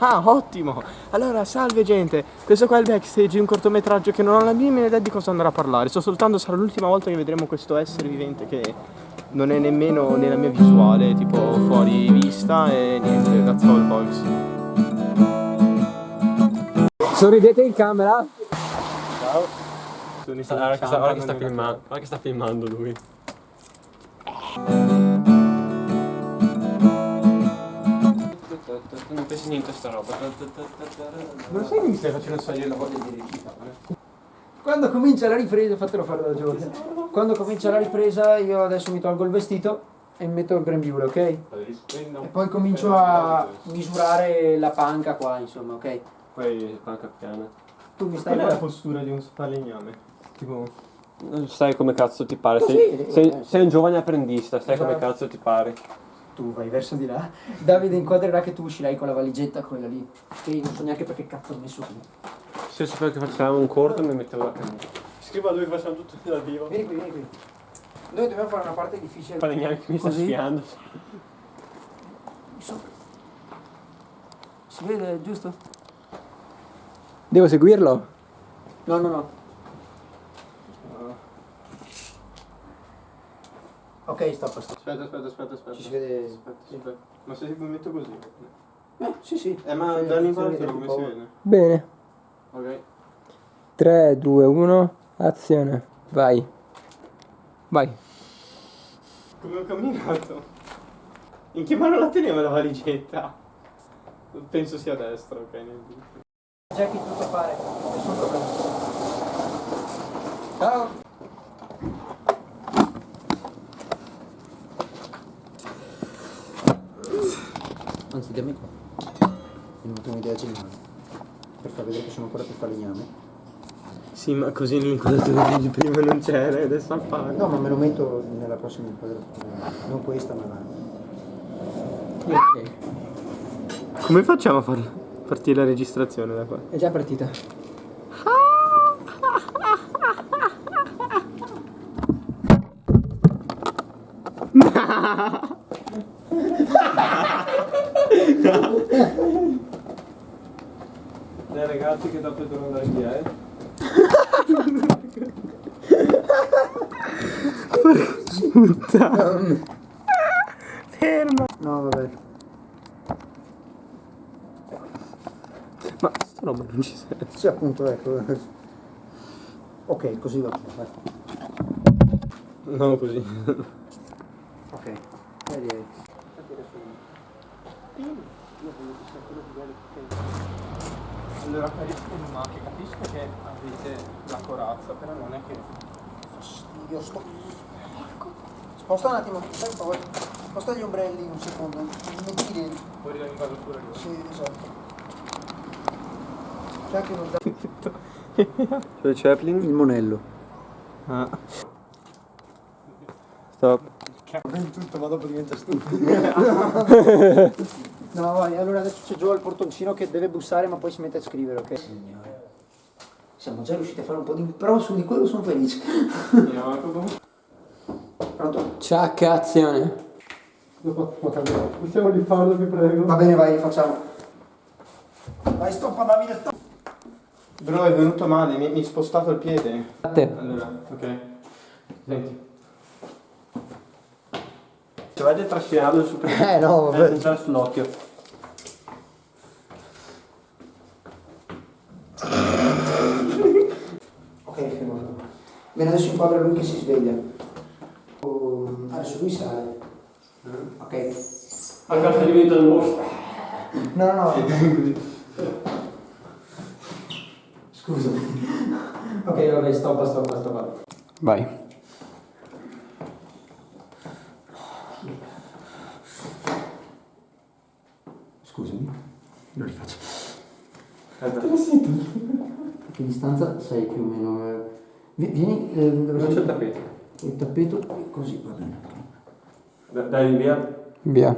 Ah, ottimo! Allora, salve gente! Questo qua è il backstage di un cortometraggio che non ho la minima idea di cosa andrà a parlare. Sto soltanto, sarà l'ultima volta che vedremo questo essere vivente che non è nemmeno nella mia visuale, tipo fuori vista e niente, that's all folks. Sorridete in camera? Filmando, guarda che sta filmando lui. Non pensi niente a sta roba. Non sai che mi stai facendo salire la voglia di recitare? Quando comincia la ripresa, fatelo fare da Giorgio. Quando comincia la ripresa, io adesso mi tolgo il vestito e metto il grembiule, ok? E poi comincio a misurare la panca qua, insomma, ok? Poi panca piana. Tu mi stai Qual è la postura di un falegname? Tipo... Non sai come cazzo ti pare. Sei, eh, sei, eh. sei un giovane apprendista, sai come Esatto. cazzo ti pare. Tu vai verso di là. Davide inquadrerà che tu uscirai con la valigetta, quella lì. Che non so neanche perché cazzo ho messo qui. Se io sapevo che facevamo un corto mi mettevo la canna. Scriva a lui che facciamo tutto da vivo. Vieni qui, vieni qui. Noi dobbiamo fare una parte difficile. Falegname che mi sta. Sopra. Si vede, giusto? Devo seguirlo? No, no, no. Ok, stop, stop. Aspetta, aspetta, aspetta, aspetta. Ci si vede. Aspetta, aspetta. Ma se mi metto così? Eh, sì, sì. Eh, ma Sì, dall'inquadratura sì, come un si po'. vede? Bene. Ok. 3, 2, 1, azione. Vai. Vai. Come ho camminato? In che mano la tenevo la valigetta? Penso sia a destra, ok. che tutto fare. Nessun problema. Ciao. Dammi qua. Mi è venuta un'idea geniale. Per far vedere che sono ancora più falegname. Sì, ma così l'inquadratura di prima non c'era e adesso appare. No, ma me lo metto nella prossima inquadratura. Non questa, ma la. Come facciamo a far partire la registrazione da qua? È già partita. Dai ragazzi che dopo devo andare via, eh. Ferma! No, vabbè. Ma sta roba non ci serve. Sì, appunto, ecco. Ok, così va bene. vai. No, così. Ok. Vedi. Allora, capisco ma che capisco che avete la corazza, però non è che. Fastidio, sto. Porco. Sposta un attimo, stai poi. Sposta gli ombrelli un secondo. Mi tiri. Fuori dall'inquadratura di Sì, esatto. C'è anche uno. Cioè Chaplin? Il monello. Ah. Stop. Ben tutto, ma dopo diventa stupido. no, vai, allora adesso c'è Joe al portoncino che deve bussare ma poi si mette a scrivere, ok? Signore. Siamo già riusciti a fare un po' di... però su di quello sono felice. Pronto? Ciak, azione. Possiamo rifarlo, vi prego? Va bene, vai, facciamo. Vai, stoppa Davide, stoppa. Bro, è venuto male, mi mi hai spostato il piede. A te. Allora, ok. Senti. Se vai a trascinarlo su per Eh no, vabbè. eh, già sull'occhio. Ok, fermo. Bene, adesso inquadra lui che si sveglia. Oh, adesso lui sale. Ok. A casa diventa il mostro. No, no, no. Scusami. Ok, vabbè, stoppa, stoppa, stoppa. Vai. Scusami. Lo rifaccio. Che distanza sei più o meno? eh? Vi- Vieni, eh, dove Non c'è sei? il tappeto. Il tappeto, così va bene. Dai, Dai via. Via.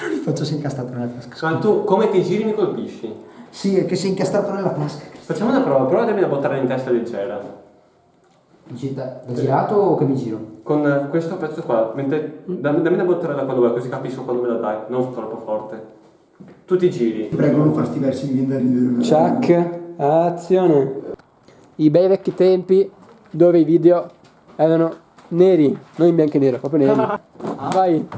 Lo rifaccio si è incastrato nella tasca. Ma tu come ti giri mi colpisci? Sì, è che si è incastrato nella tasca. Facciamo una prova, prova a darmi da buttare in testa leggera. Da, da girato o che mi giro? con eh, questo pezzo qua, mentre, dammi, dammi una bottella da quando vuoi, così capisco quando me la dai, non troppo forte. Tu ti giri. Prego, non farti versi, mi viene da ridere. Chuck, azione. I bei vecchi tempi dove i video erano neri, non in bianco e nero, proprio neri. Vai.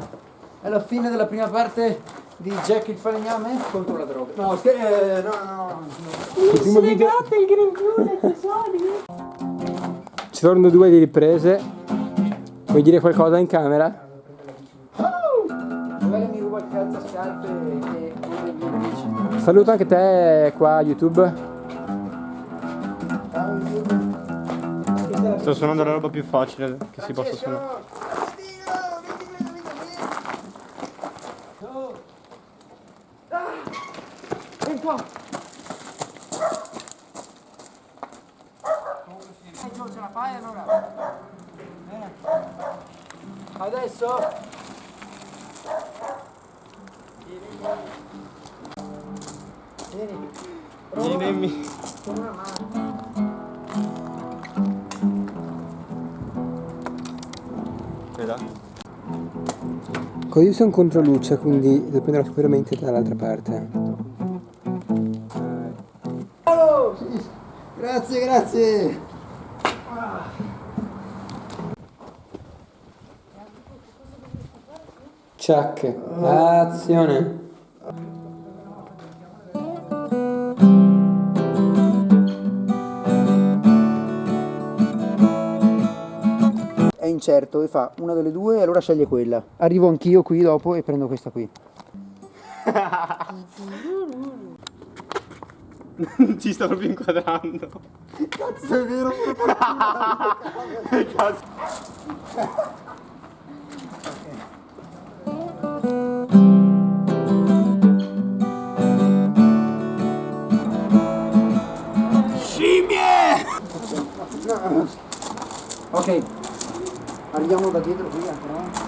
È la fine della prima parte di Jack il falegname contro la droga. No, eh, no, no, no. Il primo video. Ci sono due di riprese. Vuoi dire qualcosa in camera? Saluto anche te qua a YouTube. Sto suonando la roba più facile che si possa suonare. Qua. Fai allora? Bene. Adesso? Vieni. Vieni. Con una mano. Così sono contro luce, quindi devo prendere sicuramente dall'altra parte. Grazie, grazie. Chuck, azione. È incerto e fa una delle due e allora sceglie quella. Arrivo anch'io qui dopo e prendo questa qui. Ci sto proprio inquadrando. Cazzo è vero? Scimmie! Ok, arriviamo da dietro qui però.